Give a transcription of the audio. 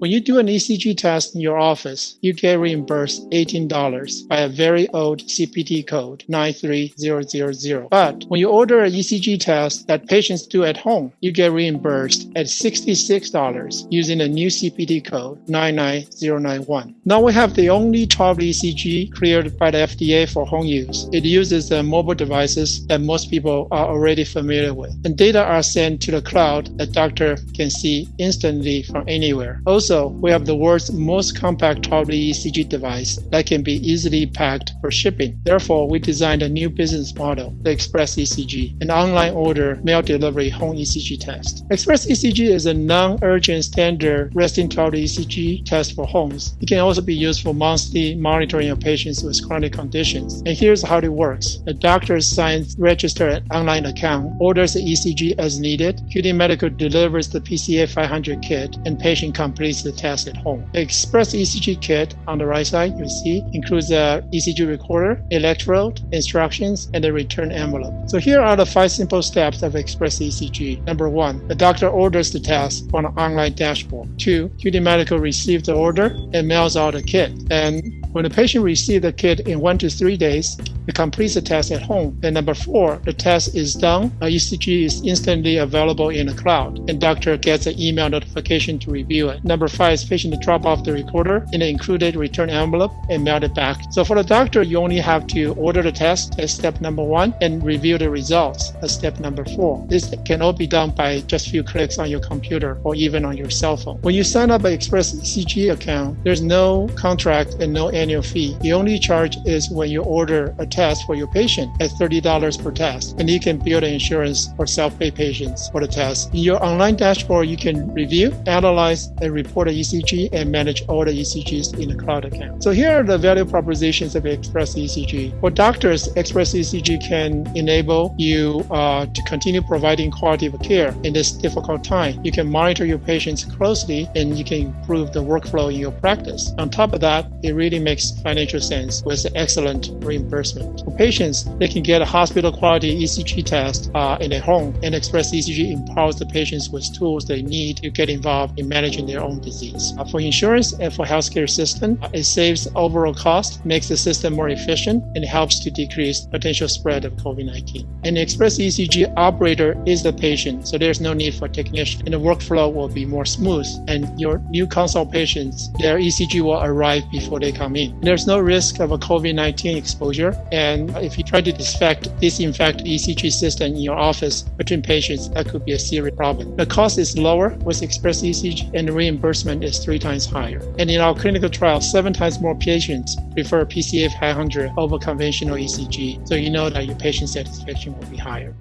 When you do an ECG test in your office, you get reimbursed $18 by a very old CPT code 93000. But when you order an ECG test that patients do at home, you get reimbursed at $66 using a new CPT code 99091. Now we have the only 12 ECG cleared by the FDA for home use. It uses the mobile devices that most people are already familiar with. And data are sent to the cloud that doctor can see instantly from anywhere. Also, we have the world's most compact 12 ECG device that can be easily packed for shipping. Therefore, we designed a new business model, the Express ECG, an online order mail delivery home ECG test. Express ECG is a non-urgent standard resting 12 ECG test for homes. It can also be used for monthly monitoring of patients with chronic conditions. And here's how it works. The doctor signs register an online account, orders the ECG as needed. QT Medical delivers the PCA 500 kit, and patient completes the test at home. The Express ECG kit on the right side, you see, includes a ECG recorder, electrode, instructions, and a return envelope. So here are the five simple steps of Express ECG. Number one, the doctor orders the test on an online dashboard. Two, QT Medical receives the order and mails out a kit. And when the patient receives the kit in one to three days, it completes the test at home. And number four, the test is done. Uh, a ECG is instantly available in the cloud, and doctor gets an email notification to review it. Number five is patient to drop off the recorder in an included return envelope and mail it back. So for the doctor, you only have to order the test as step number one and review the results as step number four. This can all be done by just a few clicks on your computer or even on your cell phone. When you sign up an Express ECG account, there's no contract and no annual fee. The only charge is when you order a test for your patient at $30 per test, and you can build an insurance for self-pay patients for the test. In your online dashboard, you can review, analyze, and report an ECG and manage all the ECGs in the cloud account. So here are the value propositions of Express ECG. For doctors, Express ECG can enable you uh, to continue providing quality of care in this difficult time. You can monitor your patients closely and you can improve the workflow in your practice. On top of that, it really makes financial sense with excellent reimbursement. For patients, they can get a hospital quality ECG test uh, in their home, and Express ECG empowers the patients with tools they need to get involved in managing their own disease. Uh, for insurance and for healthcare system, uh, it saves overall cost, makes the system more efficient, and helps to decrease potential spread of COVID-19. An Express ECG operator is the patient, so there's no need for technician, and the workflow will be more smooth. And your new consult patients, their ECG will arrive before they come in. There's no risk of a COVID-19 exposure, and if you try to disinfect, disinfect ECG system in your office between patients, that could be a serious problem. The cost is lower with Express ECG, and the reimbursement is three times higher. And in our clinical trial, seven times more patients prefer PCA 500 over conventional ECG, so you know that your patient satisfaction will be higher.